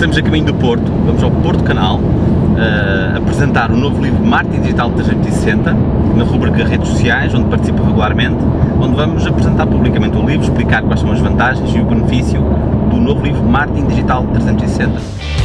estamos a caminho do Porto, vamos ao Porto Canal uh, apresentar o novo livro Marketing Digital 360 na rubrica Redes Sociais, onde participo regularmente, onde vamos apresentar publicamente o livro, explicar quais são as vantagens e o benefício do novo livro Marketing Digital 360.